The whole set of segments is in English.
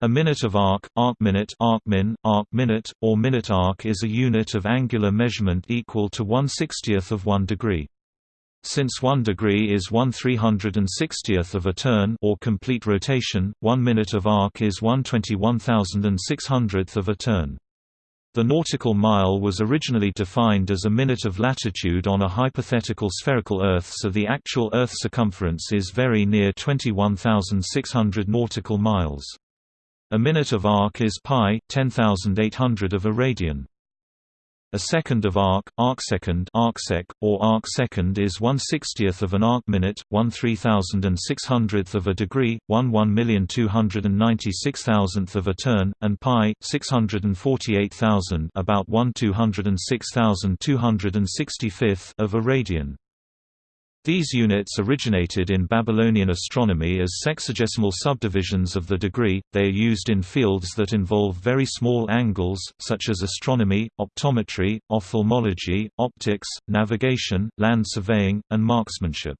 A minute of arc, arcminute, arcmin, arc-minute, or minute arc is a unit of angular measurement equal to 1 60th of 1 degree. Since 1 degree is 1 360th of a turn or complete rotation, 1 minute of arc is 1 21600th of a turn. The nautical mile was originally defined as a minute of latitude on a hypothetical spherical Earth so the actual Earth circumference is very near 21,600 nautical miles. A minute of arc is pi, 10,800 of a radian. A second of arc, arcsecond arcsec, or arcsecond is 1 60th of an arc minute, 1 3600th of a degree, 1 1,296,000th of a turn, and pi, 648,000 about 1 206,265th of a radian. These units originated in Babylonian astronomy as sexagesimal subdivisions of the degree, they are used in fields that involve very small angles, such as astronomy, optometry, ophthalmology, optics, navigation, land surveying, and marksmanship.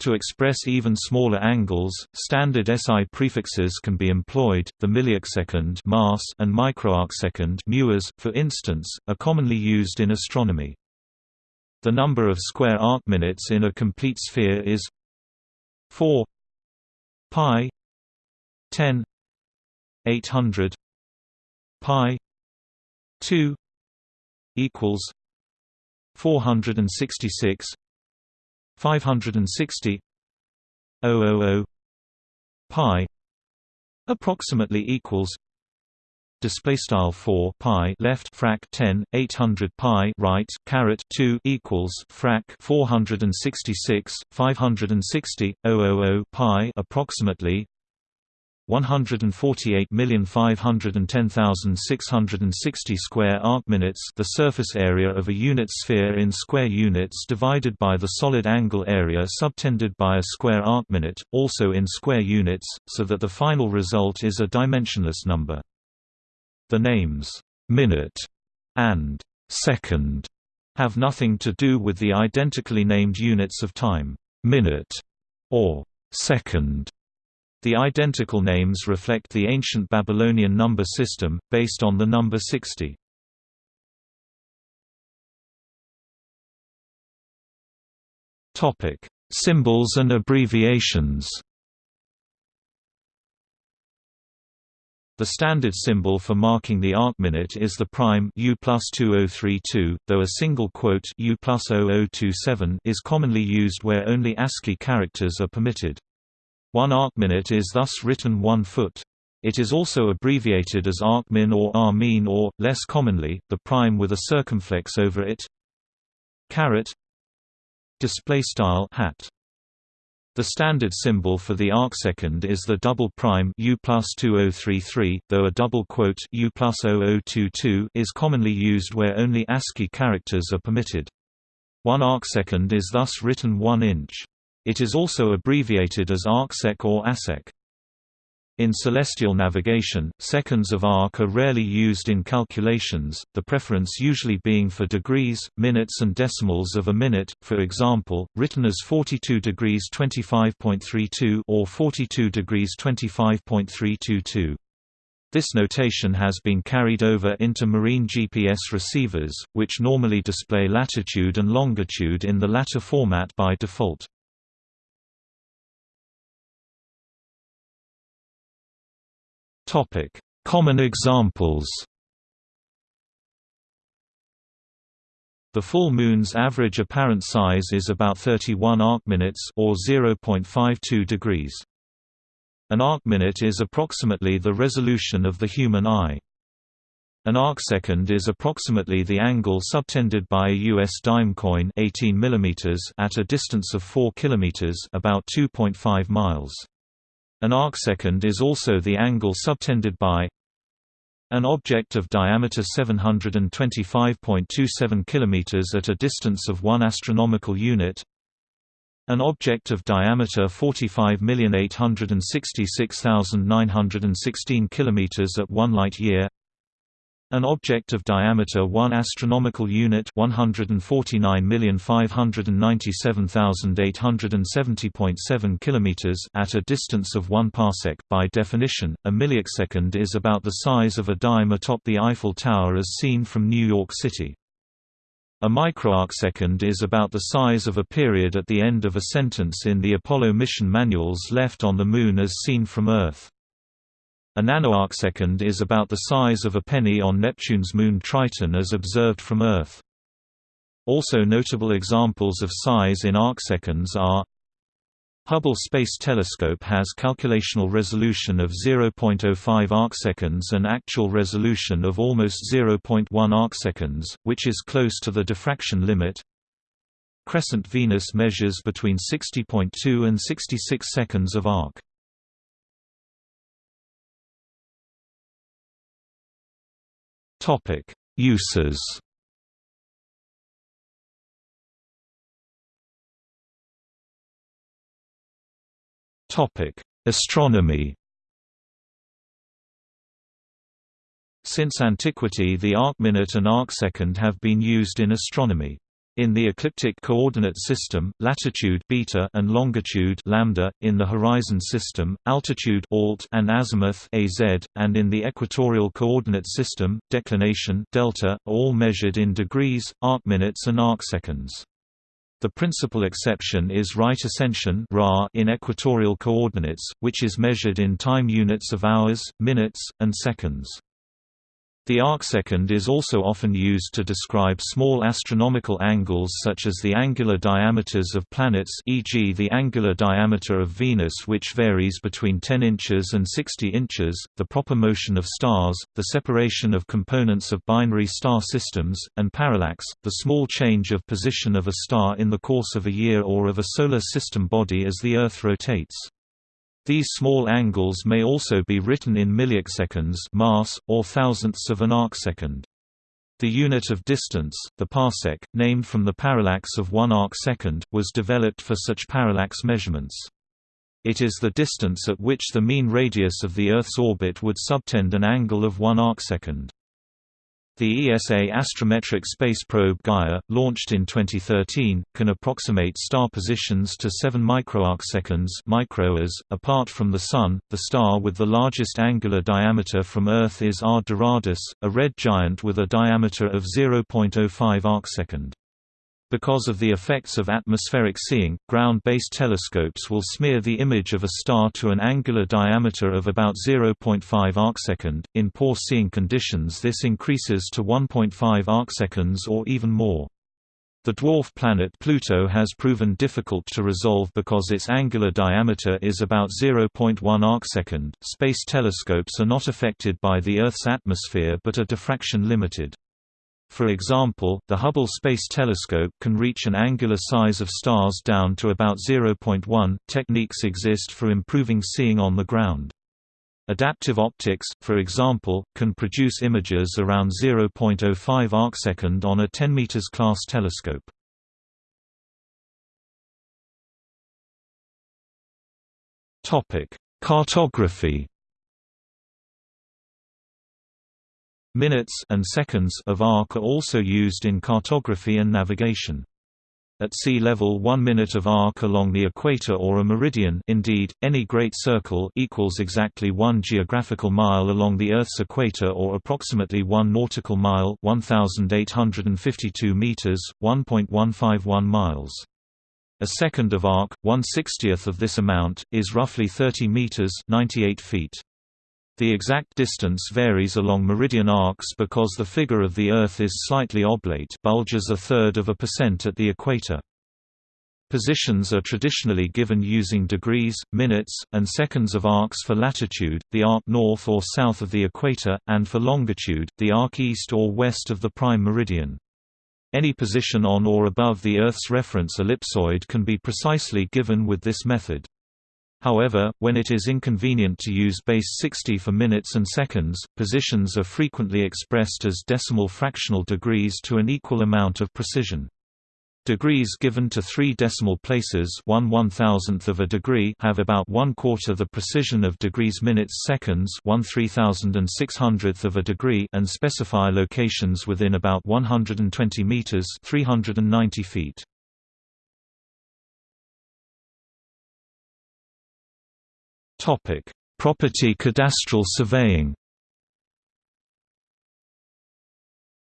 To express even smaller angles, standard SI prefixes can be employed. The milliarcsecond mass and microarcsecond for instance, are commonly used in astronomy. The number of square arc minutes in a complete sphere is 4 pi 10 800 pi 2 equals 466 560 000 pi approximately equals display style 4 pi left frac 10 800 pi right caret 2 equals frac 466 560 000 pi approximately 148,510,660 square arcminutes the surface area of a unit sphere in square units divided by the solid angle area subtended by a square arc minute, also in square units, so that the final result is a dimensionless number. The names, minute and second, have nothing to do with the identically named units of time, minute or second. The identical names reflect the ancient Babylonian number system, based on the number 60. Symbols and abbreviations The standard symbol for marking the arcminute is the prime U plus 2032, though a single quote U plus 0027 is commonly used where only ASCII characters are permitted. One arcminute is thus written one foot. It is also abbreviated as arcmin or armin or, less commonly, the prime with a circumflex over it. Caret display style hat the standard symbol for the arcsecond is the double prime U plus 2033, though a double quote U plus 0022 is commonly used where only ASCII characters are permitted. One arcsecond is thus written 1 inch. It is also abbreviated as arcsec or ASEC. In celestial navigation, seconds of arc are rarely used in calculations, the preference usually being for degrees, minutes and decimals of a minute, for example, written as 42 degrees 25.32 or 42 degrees 25.322. This notation has been carried over into marine GPS receivers, which normally display latitude and longitude in the latter format by default. Topic: Common examples. The full moon's average apparent size is about 31 arcminutes or 0.52 degrees. An arcminute is approximately the resolution of the human eye. An arcsecond is approximately the angle subtended by a US dime coin 18 mm at a distance of 4 km about 2.5 miles. An arcsecond is also the angle subtended by an object of diameter 725.27 km at a distance of 1 astronomical unit. An object of diameter 45,866,916 km at 1 light year An object of diameter 1 astronomical unit 149,597,870.7 kilometers at a distance of 1 parsec by definition a millisecond is about the size of a dime atop the Eiffel Tower as seen from New York City. A microarcsecond is about the size of a period at the end of a sentence in the Apollo mission manuals left on the Moon as seen from Earth. A nanoarcsecond is about the size of a penny on Neptune's moon Triton as observed from Earth. Also notable examples of size in arcseconds are Hubble Space Telescope has calculational resolution of 0.05 arcseconds and actual resolution of almost 0.1 arcseconds, which is close to the diffraction limit. Crescent Venus measures between 60.2 and 66 seconds of arc. Topic: Uses. Topic: Astronomy. Since antiquity the arcminute and arcsecond have been used in astronomy. In the ecliptic coordinate system, latitude beta and longitude lambda, in the horizon system, altitude alt and azimuth az, and in the equatorial coordinate system, declination delta, all measured in degrees, arcminutes and arcseconds. The principal exception is right ascension in equatorial coordinates, which is measured in time units of hours, minutes, and seconds. The arcsecond is also often used to describe small astronomical angles such as the angular diameters of planets e.g. the angular diameter of Venus which varies between 10 inches and 60 inches, the proper motion of stars, the separation of components of binary star systems, and parallax, the small change of position of a star in the course of a year or of a solar system body as the Earth rotates. These small angles may also be written in milliseconds mass, or thousandths of an arcsecond. The unit of distance, the parsec, named from the parallax of one arcsecond, was developed for such parallax measurements. It is the distance at which the mean radius of the Earth's orbit would subtend an angle of one arcsecond. The ESA astrometric space probe Gaia, launched in 2013, can approximate star positions to 7 microarcseconds microhours. .Apart from the Sun, the star with the largest angular diameter from Earth is R Doradus, a red giant with a diameter of 0.05 arcsecond. Because of the effects of atmospheric seeing, ground-based telescopes will smear the image of a star to an angular diameter of about 0.5 arcsecond. In poor seeing conditions this increases to 1.5 arcseconds or even more. The dwarf planet Pluto has proven difficult to resolve because its angular diameter is about 0.1 arcsecond. Space telescopes are not affected by the Earth's atmosphere but are diffraction limited. For example, the Hubble Space Telescope can reach an angular size of stars down to about 0.1. Techniques exist for improving seeing on the ground. Adaptive optics, for example, can produce images around 0.05 arcsecond on a 10 m class telescope. Topic: Cartography Minutes and seconds of arc are also used in cartography and navigation. At sea level 1 minute of arc along the equator or a meridian indeed, any great circle equals exactly 1 geographical mile along the Earth's equator or approximately 1 nautical mile 1,852 meters, 1.151 miles. A second of arc, 1 60th of this amount, is roughly 30 meters 98 feet. The exact distance varies along meridian arcs because the figure of the Earth is slightly oblate bulges a third of a percent at the equator. Positions are traditionally given using degrees, minutes, and seconds of arcs for latitude, the arc north or south of the equator, and for longitude, the arc east or west of the prime meridian. Any position on or above the Earth's reference ellipsoid can be precisely given with this method. However, when it is inconvenient to use base 60 for minutes and seconds, positions are frequently expressed as decimal fractional degrees to an equal amount of precision. Degrees given to three decimal places one one thousandth of a degree have about one quarter the precision of degrees minutes seconds one three thousand and six hundredth of a degree and specify locations within about 120 meters 390 feet. Topic: Property cadastral surveying.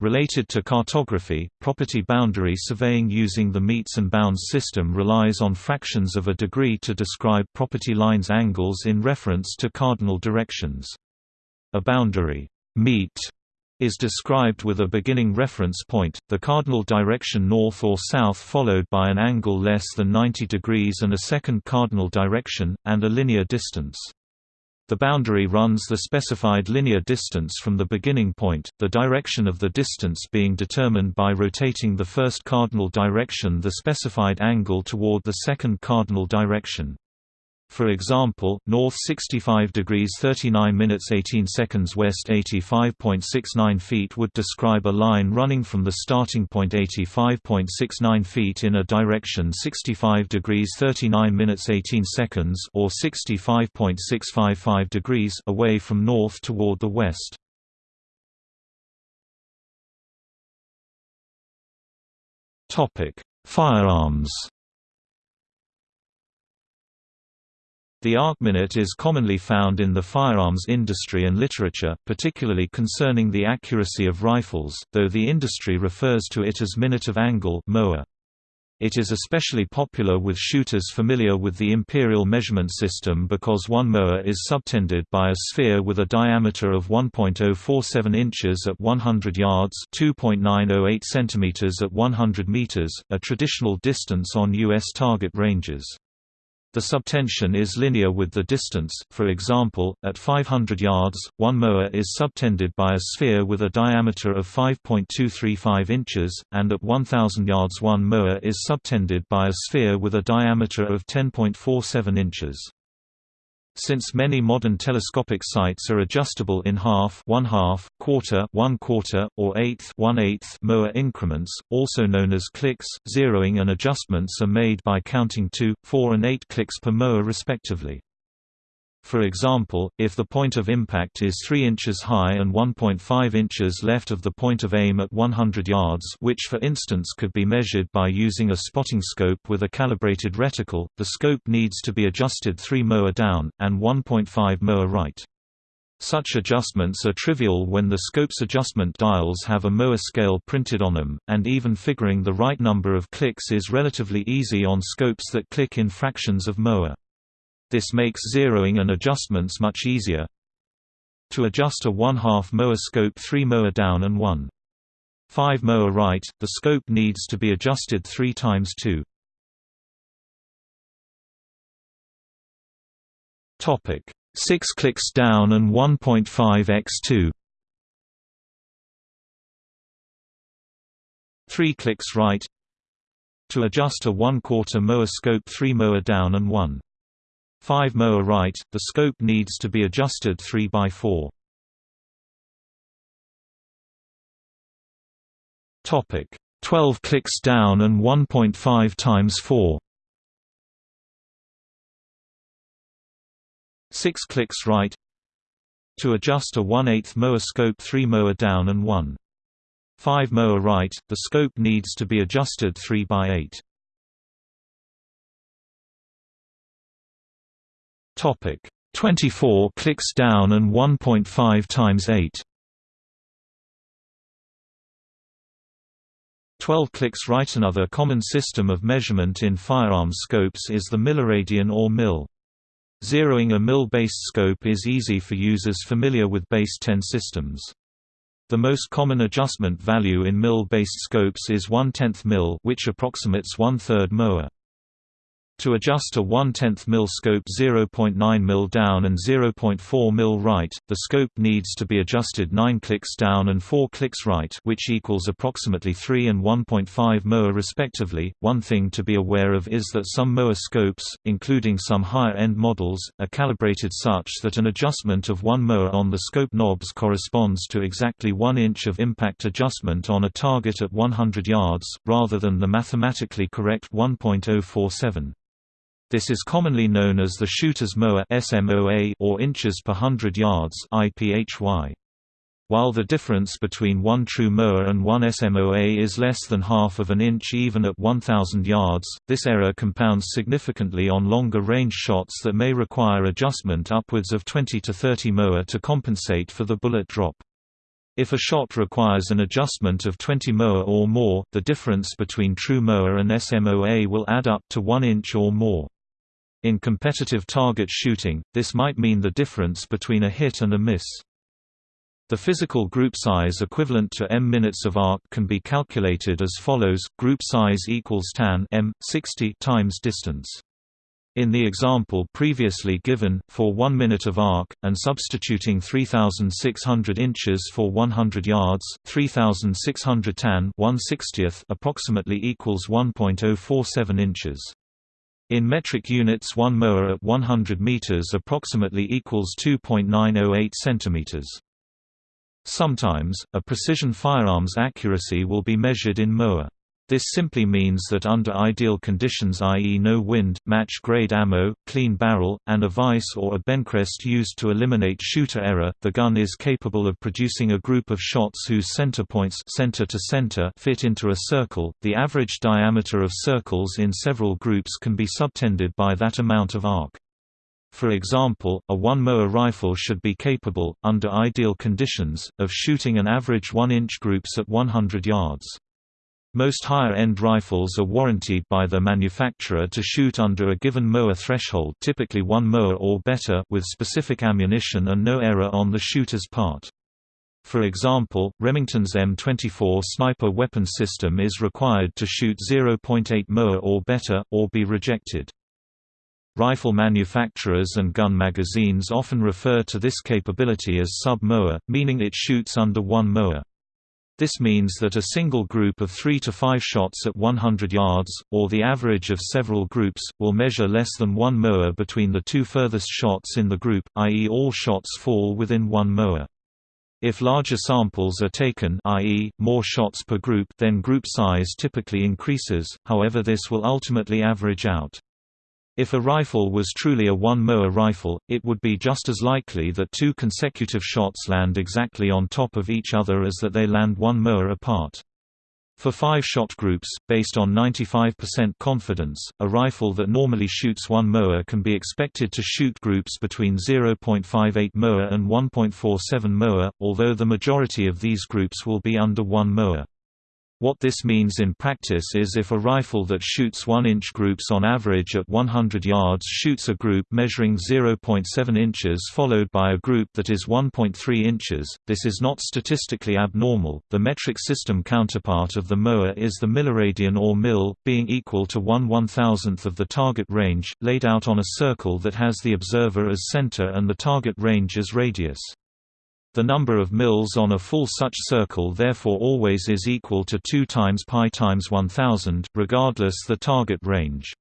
Related to cartography, property boundary surveying using the metes and bounds system relies on fractions of a degree to describe property lines angles in reference to cardinal directions. A boundary mete is described with a beginning reference point, the cardinal direction north or south followed by an angle less than 90 degrees and a second cardinal direction, and a linear distance. The boundary runs the specified linear distance from the beginning point, the direction of the distance being determined by rotating the first cardinal direction the specified angle toward the second cardinal direction. For example, north 65 degrees 39 minutes 18 seconds west 85.69 feet would describe a line running from the starting point 85.69 feet in a direction 65 degrees 39 minutes 18 seconds or 65.655 degrees away from north toward the west. Topic: Firearms The arcminute is commonly found in the firearms industry and literature, particularly concerning the accuracy of rifles, though the industry refers to it as minute of angle MOA. It is especially popular with shooters familiar with the imperial measurement system because one MOA is subtended by a sphere with a diameter of 1.047 inches at 100 yards 2.908 centimeters at 100 meters, a traditional distance on U.S. target ranges. The subtension is linear with the distance, for example, at 500 yards, one MOA is subtended by a sphere with a diameter of 5.235 inches, and at 1000 yards one MOA is subtended by a sphere with a diameter of 10.47 inches. Since many modern telescopic sights are adjustable in half, one half, quarter, one quarter, or eighth, one eighth MOA increments, also known as clicks, zeroing and adjustments are made by counting 2, 4 and 8 clicks per MOA respectively. For example, if the point of impact is 3 inches high and 1.5 inches left of the point of aim at 100 yards which for instance could be measured by using a spotting scope with a calibrated reticle, the scope needs to be adjusted 3 MOA down, and 1.5 MOA right. Such adjustments are trivial when the scope's adjustment dials have a MOA scale printed on them, and even figuring the right number of clicks is relatively easy on scopes that click in fractions of MOA. This makes zeroing and adjustments much easier. To adjust a 1 half MOA scope 3 MOA down and 1 5 MOA right, the scope needs to be adjusted 3 times 2. Topic. 6 clicks down and 1.5 x 2 3 clicks right. To adjust a 1 quarter MOA scope 3 MOA down and 1 5 MOA right, the scope needs to be adjusted 3 by 4. Topic 12 clicks down and 1.5 times 4. 6 clicks right To adjust a 1 8 MOA scope 3 MOA down and 1. 5 MOA right, the scope needs to be adjusted 3 by 8. Topic 24 clicks down and 1.5 times 8. 12 clicks right Another common system of measurement in firearms scopes is the milliradian or mill. Zeroing a mill-based scope is easy for users familiar with base 10 systems. The most common adjustment value in mill-based scopes is 1 10th mill which approximates one-third MOA. To adjust a 1 10th mil scope 0.9 mil down and 0.4 mil right, the scope needs to be adjusted 9 clicks down and 4 clicks right which equals approximately 3 and 1.5 moa respectively. One thing to be aware of is that some moa scopes, including some higher-end models, are calibrated such that an adjustment of 1 moa on the scope knobs corresponds to exactly 1 inch of impact adjustment on a target at 100 yards, rather than the mathematically correct 1.047. This is commonly known as the shooter's moa SMOA or inches per hundred yards IPHY. While the difference between one true moa and one SMOA is less than half of an inch even at 1000 yards, this error compounds significantly on longer range shots that may require adjustment upwards of 20 to 30 moa to compensate for the bullet drop. If a shot requires an adjustment of 20 moa or more, the difference between true moa and SMOA will add up to 1 inch or more. In competitive target shooting, this might mean the difference between a hit and a miss. The physical group size equivalent to m minutes of arc can be calculated as follows: group size equals tan m 60 times distance. In the example previously given, for 1 minute of arc, and substituting 3600 inches for 100 yards, 3600 tan 1 60th approximately equals 1.047 inches. In metric units 1 moa at 100 meters approximately equals 2.908 centimeters. Sometimes, a precision firearm's accuracy will be measured in moa. This simply means that under ideal conditions i.e. no wind, match-grade ammo, clean barrel, and a vise or a benchrest used to eliminate shooter error, the gun is capable of producing a group of shots whose center points center to center fit into a circle. The average diameter of circles in several groups can be subtended by that amount of arc. For example, a one-MOA rifle should be capable, under ideal conditions, of shooting an average 1-inch groups at 100 yards. Most higher-end rifles are warranted by the manufacturer to shoot under a given moa threshold typically 1 moa or better with specific ammunition and no error on the shooter's part. For example, Remington's M24 sniper weapon system is required to shoot 0.8 moa or better, or be rejected. Rifle manufacturers and gun magazines often refer to this capability as sub-moa, meaning it shoots under 1 moa. This means that a single group of 3 to 5 shots at 100 yards, or the average of several groups, will measure less than 1 moa between the two furthest shots in the group, i.e. all shots fall within 1 moa. If larger samples are taken i.e., more shots per group then group size typically increases, however this will ultimately average out. If a rifle was truly a 1 moa rifle, it would be just as likely that two consecutive shots land exactly on top of each other as that they land 1 moa apart. For five-shot groups, based on 95% confidence, a rifle that normally shoots 1 moa can be expected to shoot groups between 0.58 moa and 1.47 moa, although the majority of these groups will be under 1 moa. What this means in practice is if a rifle that shoots 1-inch groups on average at 100 yards shoots a group measuring 0.7 inches followed by a group that is 1.3 inches, this is not statistically abnormal. The metric system counterpart of the MOA is the milliradian or mil, being equal to 1 1,000th of the target range, laid out on a circle that has the observer as center and the target range as radius. The number of mils on a full such circle therefore always is equal to 2 times pi times 1000, regardless the target range.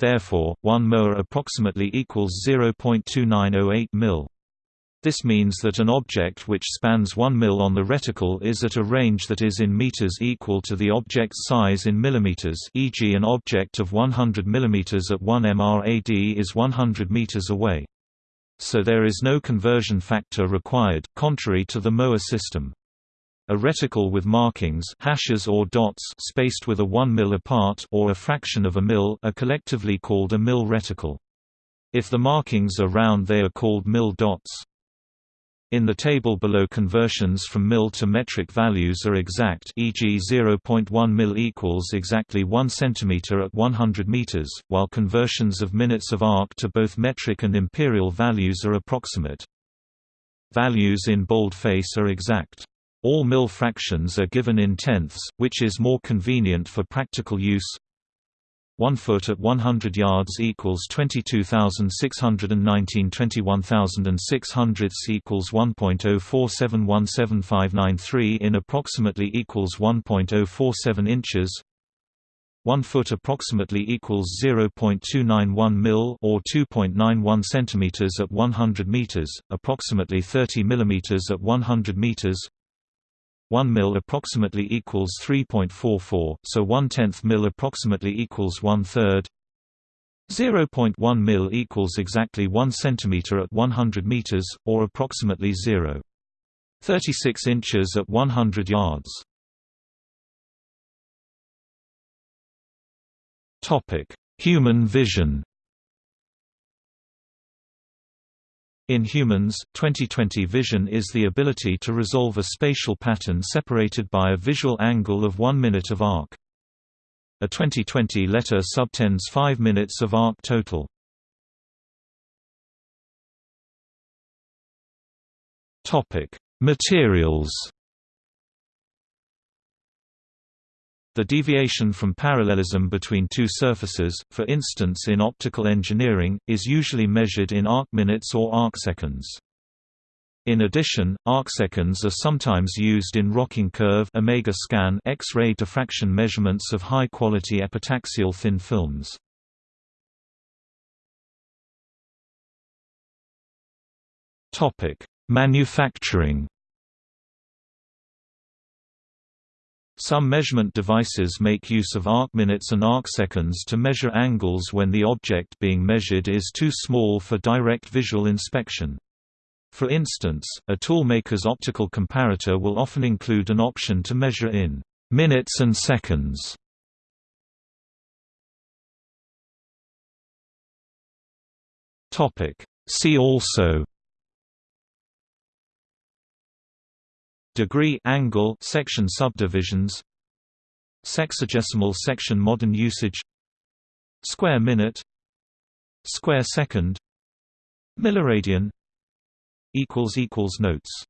Therefore, 1 moa approximately equals 0.2908 mil. This means that an object which spans 1 mil on the reticle is at a range that is in meters equal to the object's size in millimeters e.g. an object of 100 millimeters at 1 mrad is 100 meters away so there is no conversion factor required, contrary to the MOA system. A reticle with markings hashes or dots spaced with a 1 mil apart or a fraction of a mil are collectively called a mil reticle. If the markings are round they are called mil dots. In the table below conversions from mil to metric values are exact e.g. 0.1 mil equals exactly 1 cm at 100 meters, while conversions of minutes of arc to both metric and imperial values are approximate. Values in boldface are exact. All mil fractions are given in tenths, which is more convenient for practical use. 1 foot at 100 yards equals 22,619 21,600 equals 1.047175993 in approximately equals 1.047 inches 1 foot approximately equals 0.291 mil or 2.91 centimeters at 100 meters, approximately 30 millimeters at 100 meters 1 mil approximately equals 3.44, so 1 tenth mil approximately equals 1 third. 0.1 mil equals exactly 1 centimeter at 100 meters, or approximately 0. 36 inches at 100 yards. Human vision. In humans, 20/20 vision is the ability to resolve a spatial pattern separated by a visual angle of 1 minute of arc. A 20/20 letter subtends 5 minutes of arc total. Materials The deviation from parallelism between two surfaces, for instance in optical engineering, is usually measured in arcminutes or arcseconds. In addition, arcseconds are sometimes used in rocking curve omega scan X-ray diffraction measurements of high-quality epitaxial thin films. Topic: Manufacturing Some measurement devices make use of arc minutes and arc seconds to measure angles when the object being measured is too small for direct visual inspection. For instance, a toolmaker's optical comparator will often include an option to measure in minutes and seconds. See also degree angle section subdivisions sexagesimal section modern usage square minute square second milliradian equals equals notes